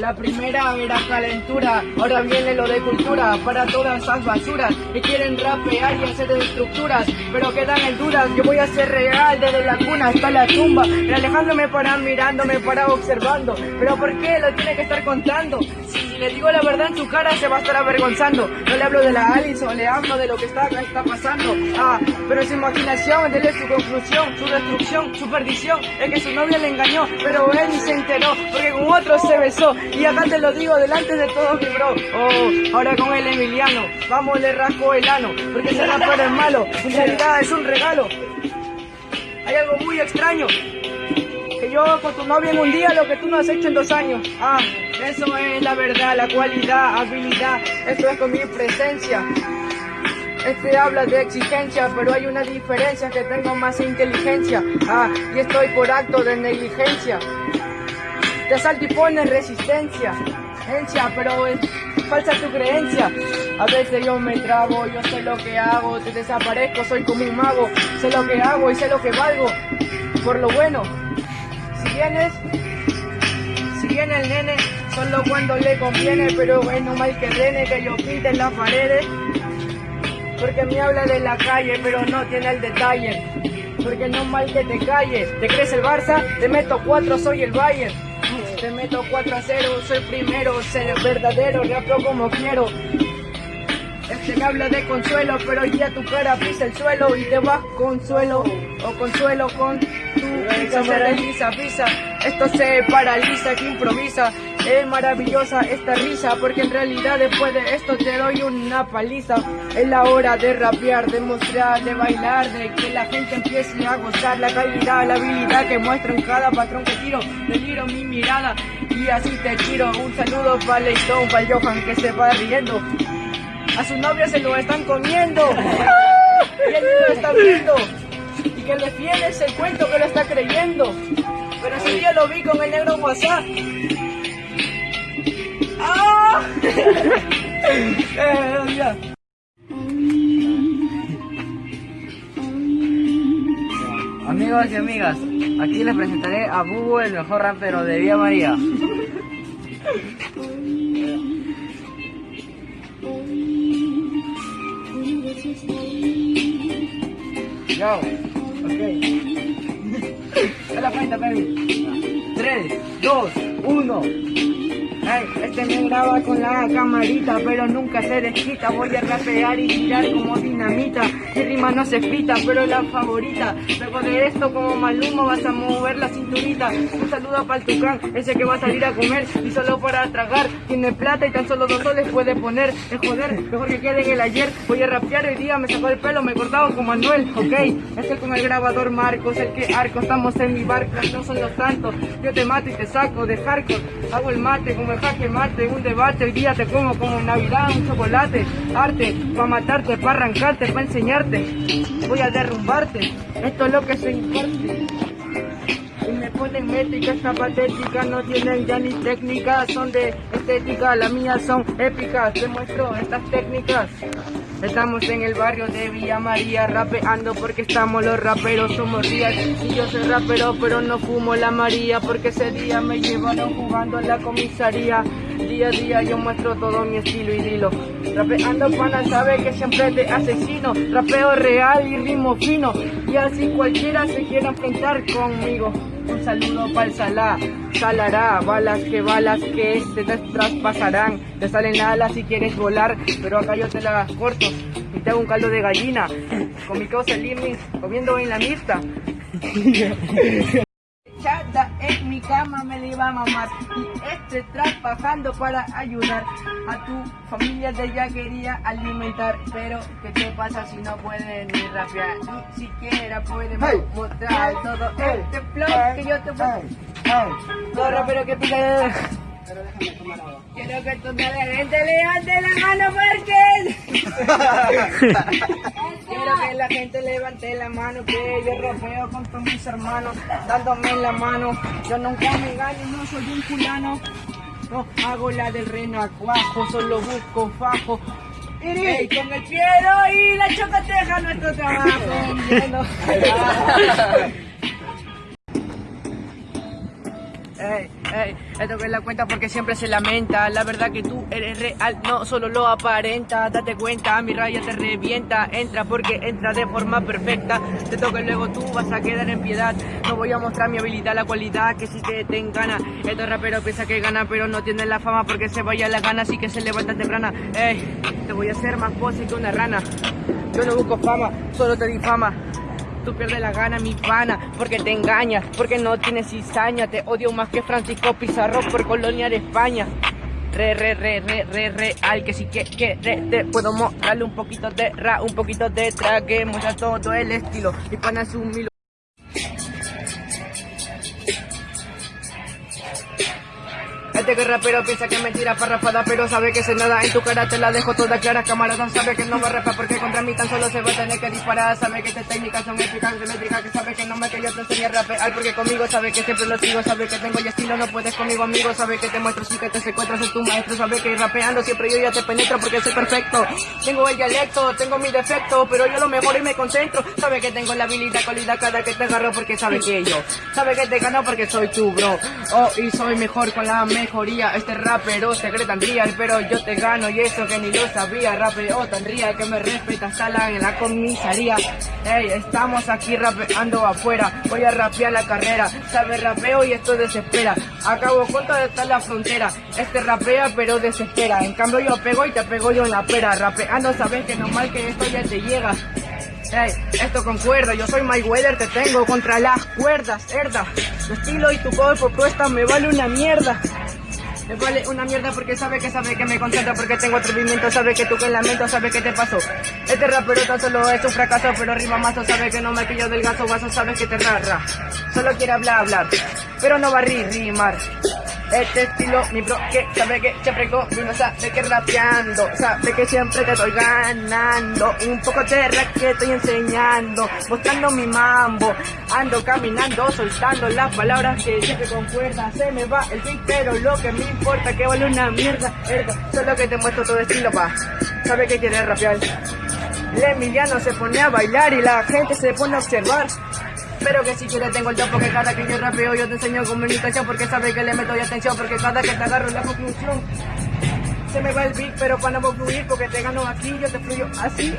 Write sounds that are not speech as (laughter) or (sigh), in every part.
La primera era calentura, ahora viene lo de cultura para todas esas basuras que quieren rapear y hacer estructuras, pero quedan en dudas. Yo voy a ser real desde la cuna hasta la tumba, y Alejandro para mirándome, para observando. Pero ¿por qué lo tiene que estar contando? Le digo la verdad en su cara se va a estar avergonzando. No le hablo de la Alison, le hablo de lo que está, está pasando. Ah, pero su imaginación, es su conclusión, su destrucción, su perdición. Es que su novia le engañó, pero él se enteró, porque con otro se besó. Y acá te lo digo delante de todos mi bro. Oh, ahora con el Emiliano, vamos le rasco el ano, porque ese rapero es malo, en realidad es un regalo. Hay algo muy extraño, yo con tu novia en un día lo que tú no has hecho en dos años. Ah, eso es la verdad, la cualidad, habilidad, esto es con mi presencia. Este habla de exigencia, pero hay una diferencia que tengo más inteligencia. Ah, y estoy por acto de negligencia. Te asalto y pones resistencia. Encia, pero es falsa tu creencia. A veces yo me trabo, yo sé lo que hago, te desaparezco, soy como un mago. Sé lo que hago y sé lo que valgo. Por lo bueno, si viene el nene, solo cuando le conviene, pero bueno, mal que viene que yo pinte las paredes. Porque me habla de la calle, pero no tiene el detalle. Porque no mal que te calles. ¿Te crees el Barça? Te meto cuatro, soy el Bayern. Te meto 4 a 0, soy primero, ser verdadero, rapeo como quiero. Este me habla de consuelo, pero ya tu cara pisa el suelo y te vas consuelo o consuelo con tu pizza, se desliza. Esto se paraliza, que improvisa. Es maravillosa esta risa, porque en realidad después de esto te doy una paliza. Es la hora de rapear, de mostrar, de bailar, de que la gente empiece a gozar la calidad, la habilidad que muestro en cada patrón que tiro. Deliro mi mirada y así te tiro. Un saludo para Leitón, para Johan que se va riendo. A su novia se lo están comiendo. Y él lo está viendo. Y que le fiel ese cuento que lo está creyendo. Pero ese día lo vi con el negro WhatsApp. ¡Ah! (laughs) eh. Amigos y amigas, aquí les presentaré a Bubu, el mejor rapero de Vía María. Yo, ok. (laughs) A la cuenta, baby. 3, 2, 1. Este me graba con la camarita, pero nunca se desquita. Voy a rapear y tirar como dinamita. Mi rima no se pita, pero la favorita. Luego de esto, como Maluma, vas a mover la cinturita. Un saludo para el tucán, ese que va a salir a comer y solo para tragar. Tiene plata y tan solo dos soles puede poner. Es joder, mejor que quede en el ayer. Voy a rapear hoy día, me sacó el pelo, me cortaba con Manuel, ok. Es el con el grabador Marcos, el que arco, estamos en mi barco, no son los tantos. Yo te mato y te saco de hardcore. Hago el mate como el jaque mate, un debate. Hoy día te como como Navidad, un chocolate. Arte, para matarte, para arrancarte, para enseñarte. Voy a derrumbarte. Esto es lo que se imparte. Y me ponen métrica, esta patética, no tienen ya ni técnica, son de estética, las mías son épicas, te muestro estas técnicas. Estamos en el barrio de Villa María rapeando porque estamos los raperos, somos real. Y yo soy rapero pero no fumo la María porque ese día me llevaron jugando en la comisaría. Día a día yo muestro todo mi estilo y dilo. Rapeando pana sabe que siempre te asesino. Rapeo real y ritmo fino. Y así cualquiera se quiera enfrentar conmigo. Un saludo para el Salá, salará, balas que balas que te traspasarán, te salen alas si quieres volar, pero acá yo te las corto y te hago un caldo de gallina, con mi cosa living, comiendo en la mixta. Mi cama me la iba a mamar y este trabajando para ayudar a tu familia de ya quería alimentar pero ¿qué te pasa si no puedes ni rapear ni siquiera puedes mostrar todo este flow que yo te puedo todo rapero que pica Quiero que tú me la gente levante la mano porque (laughs) Quiero que la gente levante la mano que yo rapeo con todos mis hermanos dándome la mano. Yo nunca me gano, no soy un culano. No hago la del renacuajo, solo busco fajo. Ey, con el piero y la chocateja nuestro trabajo. (laughs) (laughs) Ey, ey, esto que la cuenta porque siempre se lamenta. La verdad que tú eres real, no solo lo aparenta. Date cuenta, mi raya te revienta. Entra porque entra de forma perfecta. Te toca y luego tú vas a quedar en piedad. No voy a mostrar mi habilidad, la cualidad que si te, te gana. Estos raperos piensa que gana, pero no tienen la fama porque se vaya la gana, así que se levanta temprana. Ey, te voy a hacer más pose que una rana. Yo no busco fama, solo te difama. Tú pierdes la gana, mi pana, porque te engañas, porque no tienes cizaña. Te odio más que Francisco Pizarro por colonia de España. Re, re, re, re, re, real, que si que, que, te puedo mostrarle un poquito de ra, un poquito de tra, que muestra todo el estilo. Mi pana es un. Este que rapero piensa que me tira parrafada Pero sabe que se nada. En tu cara te la dejo toda clara Camarada. Sabe que no va a rapar porque contra mí tan solo se va a tener que disparar. Sabe que estas técnicas son épicas, métricas Que sabe que no me que yo te enseñe a rapear Porque conmigo sabe que siempre lo sigo. Sabe que tengo ya estilo, no puedes conmigo amigo. Sabe que te muestro sí que te secuestro Soy tu maestro, sabe que rapeando siempre yo ya te penetro Porque soy perfecto. Tengo el dialecto, tengo mi defecto Pero yo lo mejor y me concentro. Sabe que tengo la habilidad, cualidad cada que te agarro Porque sabe que yo Sabe que te gano porque soy tu bro. Oh, y soy mejor con la Este rapero se cree tan real Pero yo te gano. Y eso que ni lo sabía. Rapeo tan real que me respeta Sala en la comisaría. Ey, estamos aquí rapeando afuera. Voy a rapear la carrera. Sabe rapeo y esto desespera. Acabo con toda está la frontera. Este rapea pero desespera. En cambio yo pego y te pego yo en la pera. Rapeando sabes que normal que esto ya te llega. Ey, esto concuerda, yo soy Mayweather, te tengo contra las cuerdas, herda. Tu estilo y tu cuerpo propuesta me vale una mierda. Me vale una mierda porque sabe que sabe que me concentra porque tengo atrevimiento, sabe que tú que lamento, sabe que te pasó. Este rapero tan solo es un fracaso, pero rima mazo, sabe que no me pillo del gaso, vaso, sabe que te rara. Solo quiere hablar, hablar, pero no va a ri- rimar. Este estilo, mi bro, que sabe que siempre conmigo, sabe que rapeando, sabe que siempre te estoy ganando. Un poco de rap que estoy enseñando, mostrando mi mambo. Ando caminando, soltando las palabras que siempre concuerdan. Se me va el beat, pero lo que me importa que vale una mierda. Solo que te muestro todo estilo, pa. Sabe que quieres rapear. El Emiliano se pone a bailar y la gente se pone a observar. Pero que si quieres tengo el top porque cada que yo rapeo yo te enseño comunicación porque sabe que le meto ya atención porque cada que te agarro la conclusión se me va el beat pero para no fluir porque te gano aquí yo te fluyo así.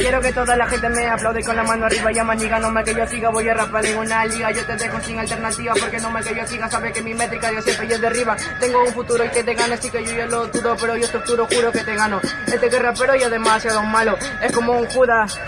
Quiero que toda la gente me aplaude con la mano arriba llama niga, no me que yo siga, voy a rapar en una liga, yo te dejo sin alternativa porque no me que yo siga, sabe que mi métrica yo siempre es de arriba, tengo un futuro y que te gane, así que yo ya lo dudo, pero yo estructuro, juro que te gano, este que rapero ya es demasiado malo, es como un Judas,